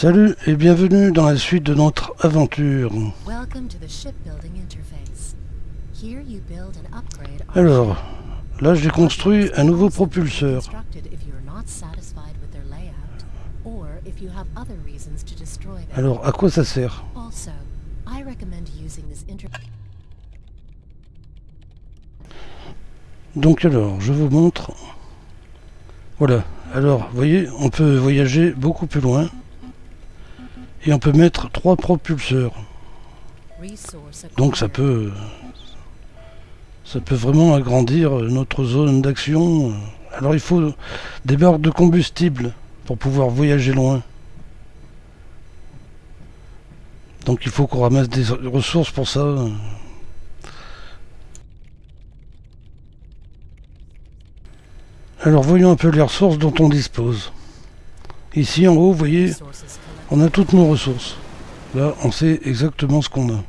Salut et bienvenue dans la suite de notre aventure. Alors, là j'ai construit un nouveau propulseur. Alors, à quoi ça sert? Donc alors, je vous montre. Voilà. Alors, vous voyez, on peut voyager beaucoup plus loin. On peut mettre trois propulseurs. Donc ça peut... Ça peut vraiment agrandir notre zone d'action. Alors il faut des barres de combustible pour pouvoir voyager loin. Donc il faut qu'on ramasse des ressources pour ça. Alors voyons un peu les ressources dont on dispose. Ici en haut, vous voyez, on a toutes nos ressources. Là, on sait exactement ce qu'on a.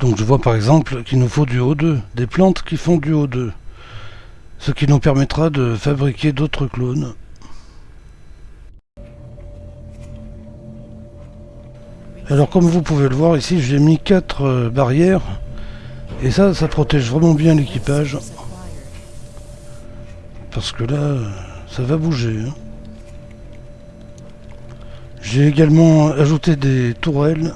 Donc je vois par exemple qu'il nous faut du O2, des plantes qui font du O2. Ce qui nous permettra de fabriquer d'autres clones. Alors comme vous pouvez le voir ici, j'ai mis quatre euh, barrières. Et ça, ça protège vraiment bien l'équipage. Parce que là, ça va bouger. Hein. J'ai également ajouté des tourelles.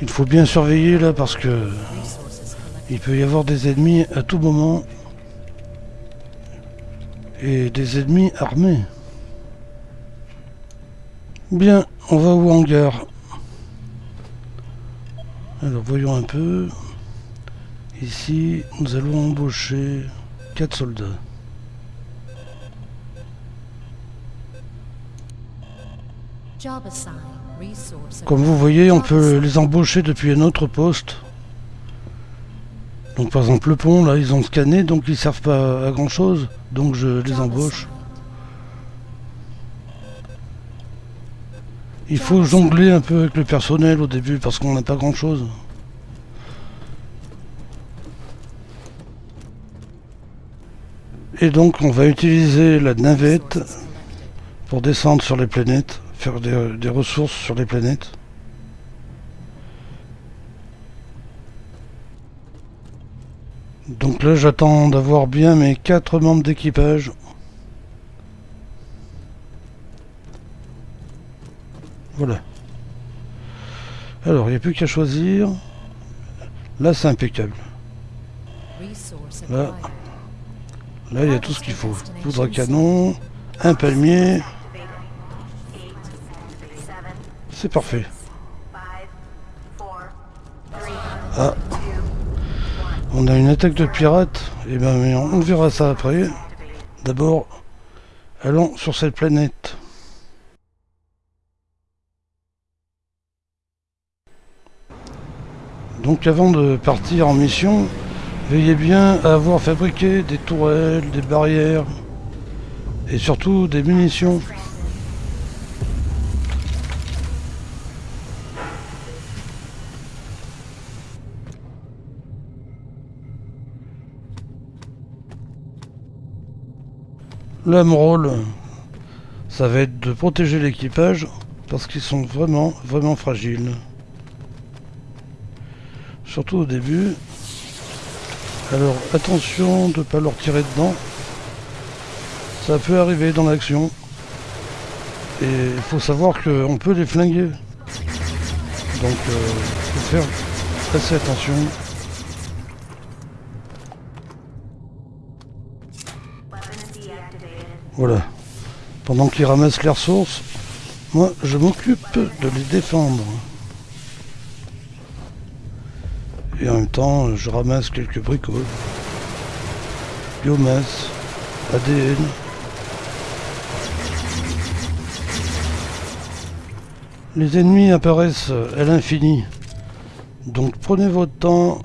Il faut bien surveiller là parce que il peut y avoir des ennemis à tout moment et des ennemis armés. Bien, on va au hangar. Alors voyons un peu. Ici, nous allons embaucher 4 soldats. Comme vous voyez, on peut les embaucher depuis un autre poste. Donc par exemple le pont, là, ils ont scanné, donc ils servent pas à grand chose. Donc je les embauche. Il faut jongler un peu avec le personnel au début parce qu'on n'a pas grand chose. Et donc on va utiliser la navette pour descendre sur les planètes, faire des, ressources sur les planètes. Donc là j'attends d'avoir bien mes quatre membres d'équipage. Voilà. Alors, il n'y a plus qu'à choisir. Là, c'est impeccable. Là, là, il y a tout ce qu'il faut. Poudre à canon, un palmier. C'est parfait. Ah. On a une attaque de pirates. Eh ben, on verra ça après. D'abord, allons sur cette planète. Donc avant de partir en mission, veillez bien à avoir fabriqué des tourelles, des barrières et surtout des munitions. Là, rôle, ça va être de protéger l'équipage parce qu'ils sont vraiment, vraiment fragiles surtout au début. Alors attention de ne pas leur tirer dedans. Ça peut arriver dans l'action. Et il faut savoir qu'on peut les flinguer. Donc il euh, faut faire assez attention. Voilà. Pendant qu'ils ramassent les ressources, moi je m'occupe de les défendre. Et en même temps, je ramasse quelques bricoles. Biomasse, ADN. Les ennemis apparaissent à l'infini. Donc prenez votre temps,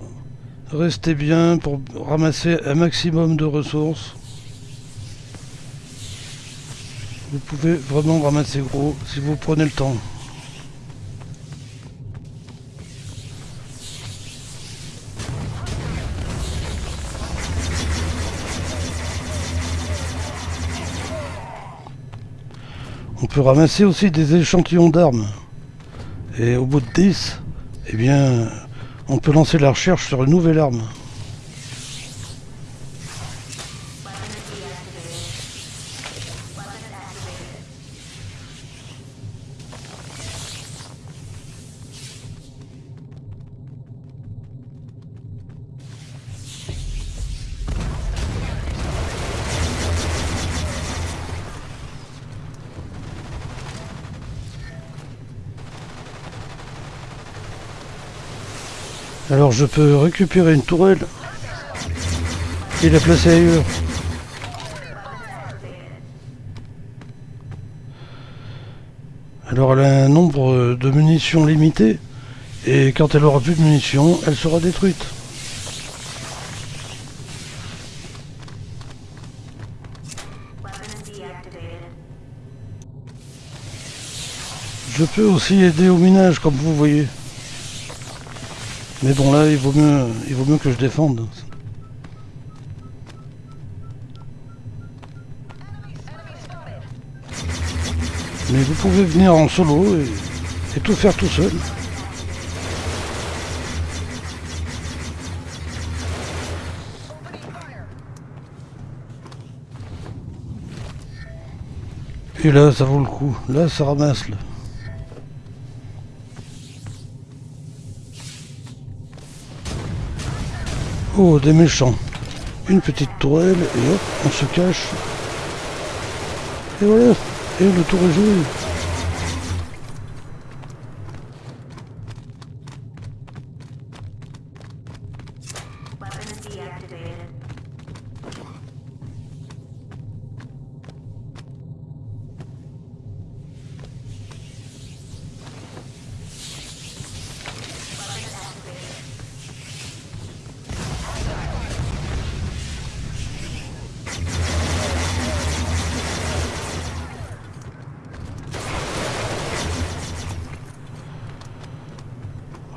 restez bien pour ramasser un maximum de ressources. Vous pouvez vraiment ramasser gros si vous prenez le temps. Peut ramasser aussi des échantillons d'armes. Et au bout de 10, eh bien, on peut lancer la recherche sur une nouvelle arme. Alors je peux récupérer une tourelle et la placer ailleurs. Alors elle a un nombre de munitions limité et quand elle aura plus de munitions, elle sera détruite. Je peux aussi aider au minage comme vous voyez. Mais bon là il vaut mieux il vaut mieux que je défende. Mais vous pouvez venir en solo et, tout faire tout seul. Et là ça vaut le coup. Là ça ramasse là. Oh, des méchants. Une petite tourelle, et hop, on se cache. Et voilà, et le tour est joué.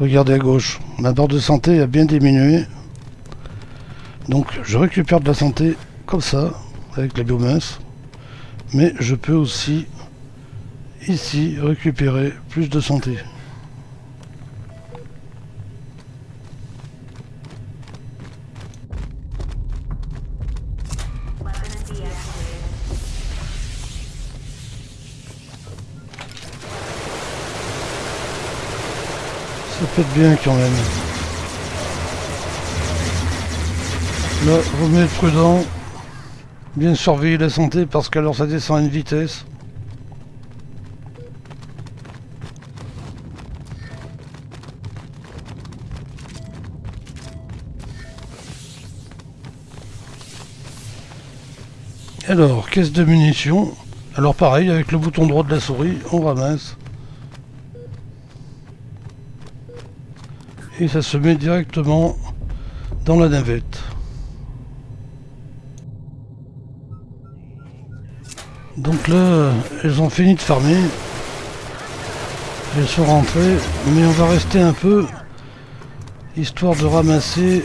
Regardez à gauche, ma barre de santé a bien diminué. Donc je récupère de la santé comme ça, avec la biomasse. Mais je peux aussi, ici, récupérer plus de santé. Être bien quand même. Là, vous être prudent. Bien surveiller la santé parce qu'alors ça descend à une vitesse. Alors, caisse de munitions. Alors pareil, avec le bouton droit de la souris, on ramasse. Et ça se met directement dans la navette. Donc là, elles ont fini de farmer. Elles sont rentrées, mais on va rester un peu, histoire de ramasser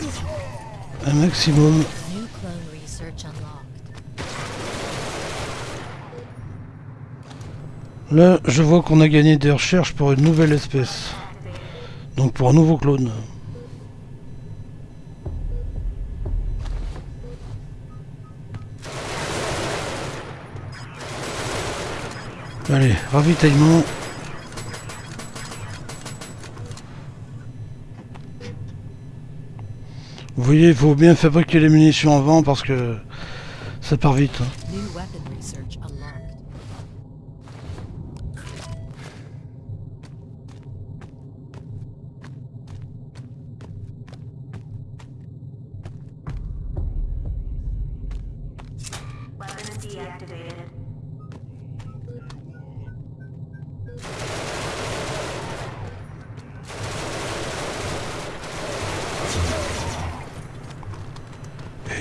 un maximum. Là, je vois qu'on a gagné des recherches pour une nouvelle espèce. Donc pour un nouveau clone. Allez, ravitaillement. Vous voyez, il faut bien fabriquer les munitions avant parce que ça part vite. Hein.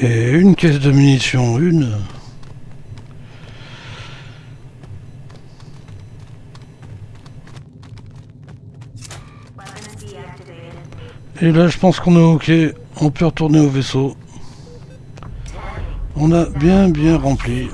Et une caisse de munitions, une. Et là, je pense qu'on est OK. On peut retourner au vaisseau. On a bien bien rempli.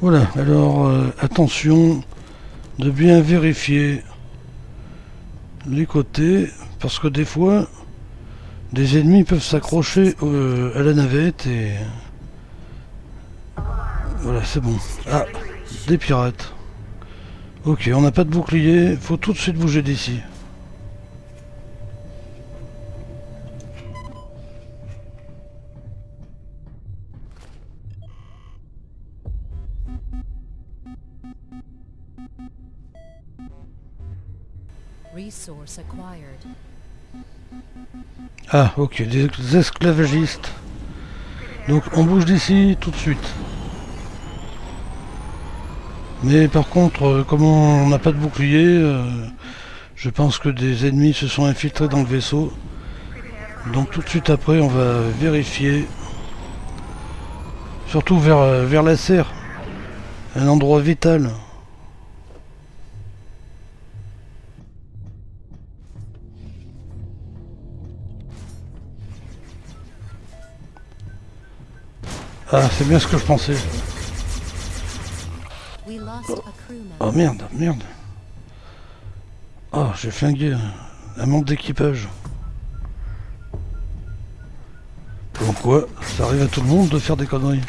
Voilà, alors euh, attention de bien vérifier les côtés parce que des fois des ennemis peuvent s'accrocher euh, à la navette et voilà c'est bon. Ah des pirates. Ok on n'a pas de bouclier. Faut tout de suite bouger d'ici Ah, ok, des esclavagistes. Donc on bouge d'ici tout de suite. Mais par contre, euh, comme on n'a pas de bouclier, euh, je pense que des ennemis se sont infiltrés dans le vaisseau. Donc tout de suite après, on va vérifier. Surtout vers, euh, vers la serre. Un endroit vital. Ah, c'est bien ce que je pensais. Oh, merde, merde. Oh, j'ai flingué un, membre d'équipage. Pourquoi Ça arrive à tout le monde de faire des conneries.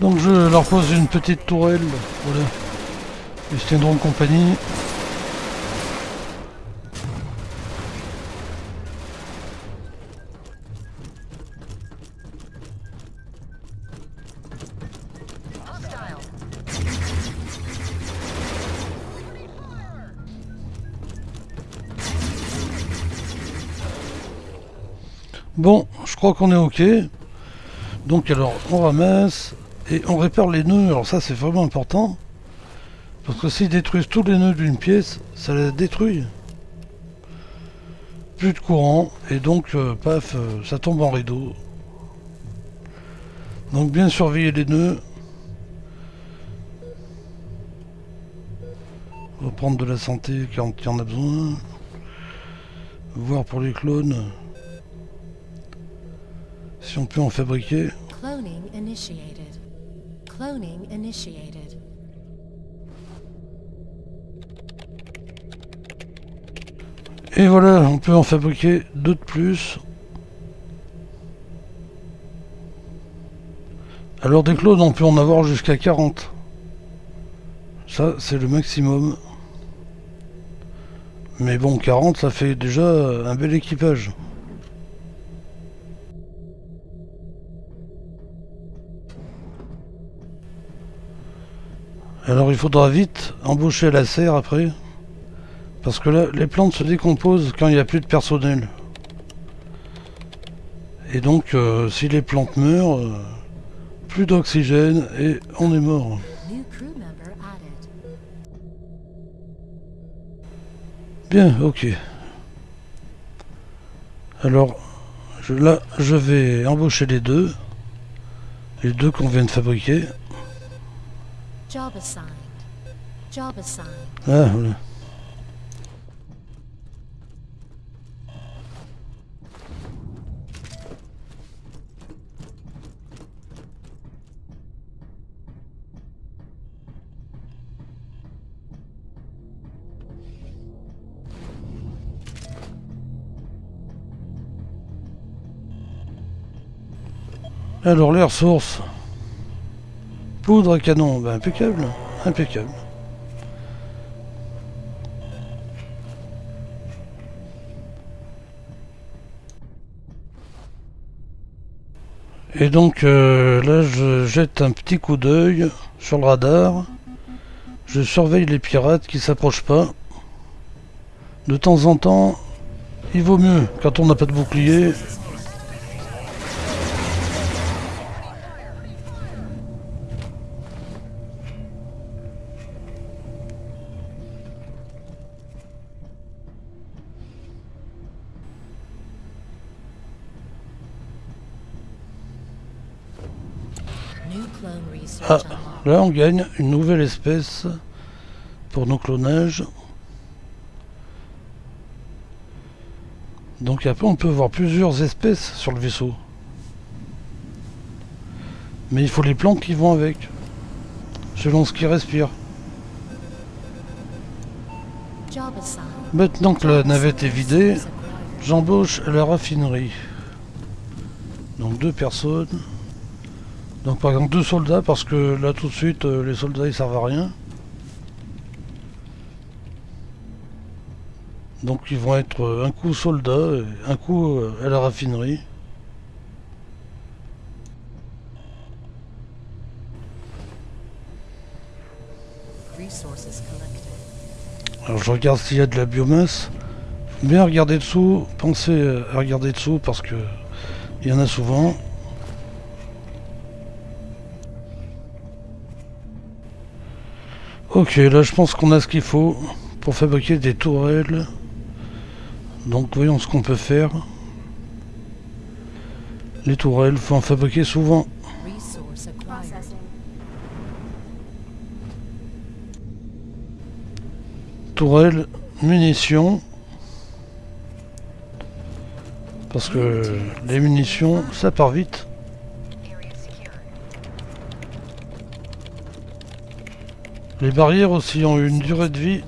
Donc je leur pose une petite tourelle, voilà. Ils se tiendront compagnie. Bon, je crois qu'on est ok. Donc alors, on ramasse et on répare les nœuds. Alors ça, c'est vraiment important. Parce que s'ils détruisent tous les nœuds d'une pièce, ça la détruit. Plus de courant, et donc, euh, paf, euh, ça tombe en rideau. Donc bien surveiller les nœuds. Reprendre de la santé quand il y en a besoin. Voir pour les clones. Si on peut en fabriquer. Cloning initiated. Cloning initiated. Et voilà, on peut en fabriquer deux de plus. Alors des clones, on peut en avoir jusqu'à 40. Ça, c'est le maximum. Mais bon, 40, ça fait déjà un bel équipage. Alors il faudra vite embaucher la serre après. Parce que là, les plantes se décomposent quand il n'y a plus de personnel. Et donc, euh, si les plantes meurent, euh, plus d'oxygène et on est mort. Bien, ok. Alors, là, je vais embaucher les deux. Les deux qu'on vient de fabriquer. Job assigned. Job assigned. Ah, voilà. Alors, les ressources. Poudre canon, ben, impeccable, impeccable. Et donc euh, là je jette un petit coup d'œil sur le radar. Je surveille les pirates qui s'approchent pas. De temps en temps, il vaut mieux quand on n'a pas de bouclier Ah, là on gagne une nouvelle espèce pour nos clonages. Donc après on peut voir plusieurs espèces sur le vaisseau. Mais il faut les plantes qui vont avec, selon ce qui respire. Maintenant que la navette est vidée, j'embauche la raffinerie. Donc deux personnes. Donc par exemple deux soldats parce que là tout de suite euh, les soldats ils servent à rien. Donc ils vont être euh, un coup soldats et un coup euh, à la raffinerie. Alors je regarde s'il y a de la biomasse. Bien regarder dessous, pensez à regarder dessous parce que il y en a souvent. Ok, là je pense qu'on a ce qu'il faut pour fabriquer des tourelles. Donc voyons ce qu'on peut faire. Les tourelles, faut en fabriquer souvent. Tourelles, munitions. Parce que les munitions, ça part vite. Les barrières aussi ont une durée de vie.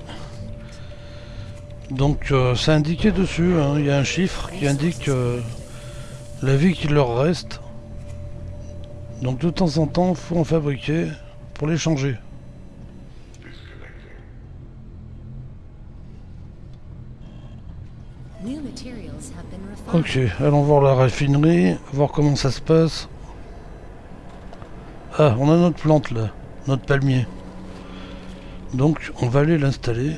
Donc euh, c'est indiqué dessus, hein. il y a un chiffre qui indique euh, la vie qui leur reste. Donc de temps en temps, il faut en fabriquer pour les changer. Ok, allons voir la raffinerie, voir comment ça se passe. Ah, on a notre plante là, notre palmier. Donc on va aller l'installer.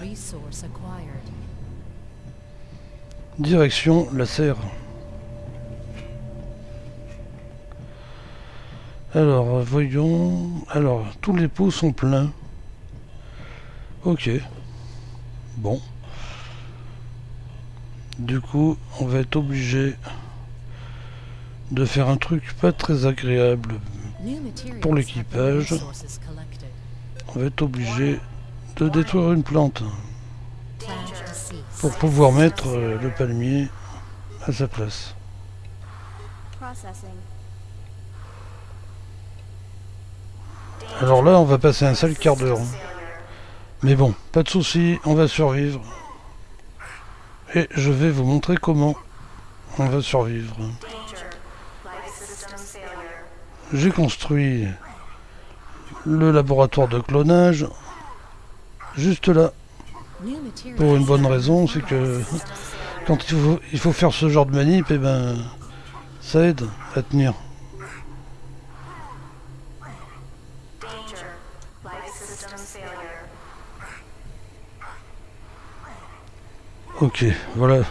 Direction la serre. Alors, voyons... Alors, tous les pots sont pleins. Ok. Bon. Du coup, on va être obligé de faire un truc pas très agréable pour l'équipage. On va être obligé de détruire une plante pour pouvoir mettre euh, le palmier à sa place. Alors là, on va passer un sale quart d'heure. Mais bon, pas de souci, on va survivre. Et je vais vous montrer comment on va survivre. J'ai construit le laboratoire de clonage juste là. Pour une bonne raison, c'est que quand il faut, faire ce genre de manip, et eh ben, ça aide à tenir. Ok, voilà.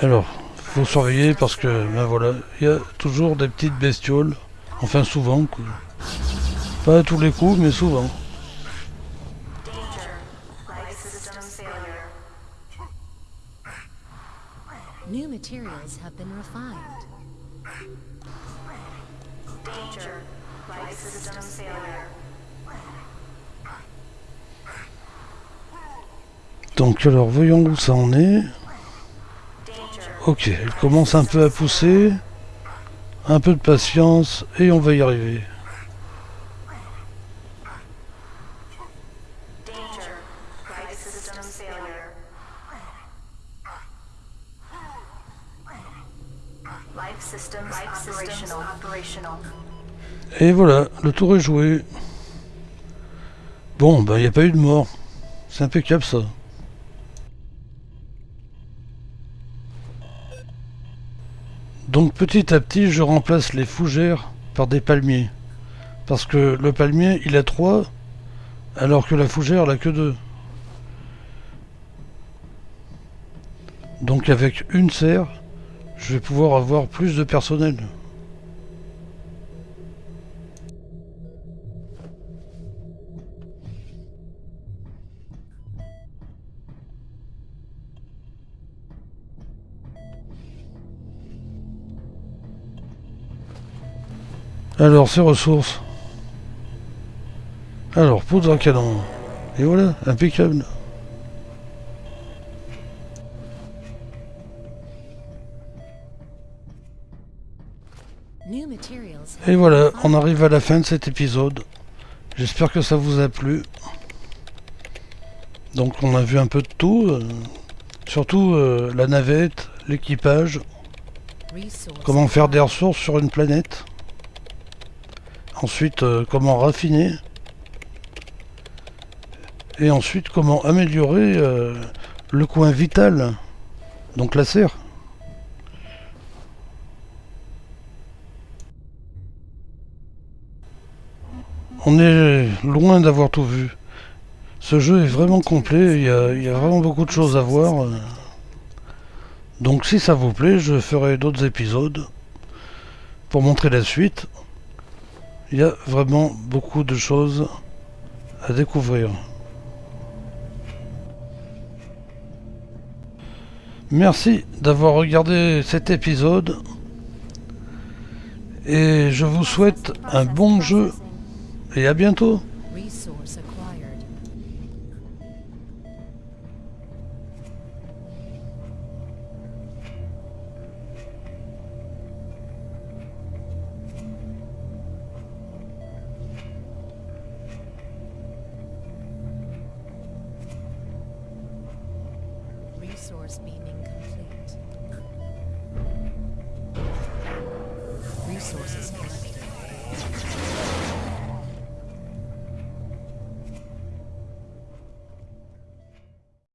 Alors, faut surveiller parce que, ben voilà, il y a toujours des petites bestioles. Enfin, souvent, Pas à tous les coups, mais souvent. New materials have been refined. Danger. Life system failure. Donc alors voyons où ça en est. Ok, elle commence un peu à pousser. Un peu de patience et on va y arriver. Et voilà, le tour est joué. Bon, ben il n'y a pas eu de mort. C'est impeccable ça. Donc petit à petit, je remplace les fougères par des palmiers. Parce que le palmier, il a trois, alors que la fougère, elle a que deux. Donc avec une serre, je vais pouvoir avoir plus de personnel. Alors, ces ressources. Alors, poudre à canon. Et voilà, impeccable. Et voilà, on arrive à la fin de cet épisode. J'espère que ça vous a plu. Donc on a vu un peu de tout. Euh, surtout euh, la navette, l'équipage. Comment faire des ressources sur une planète. Ensuite, euh, comment raffiner. Et ensuite, comment améliorer le coin vital. Donc la serre. On est loin d'avoir tout vu. Ce jeu est vraiment complet, il y, a, vraiment beaucoup de choses à voir. Donc si ça vous plaît, je ferai d'autres épisodes pour montrer la suite. Il y a vraiment beaucoup de choses à découvrir. Merci d'avoir regardé cet épisode et je vous souhaite un bon jeu et à bientôt.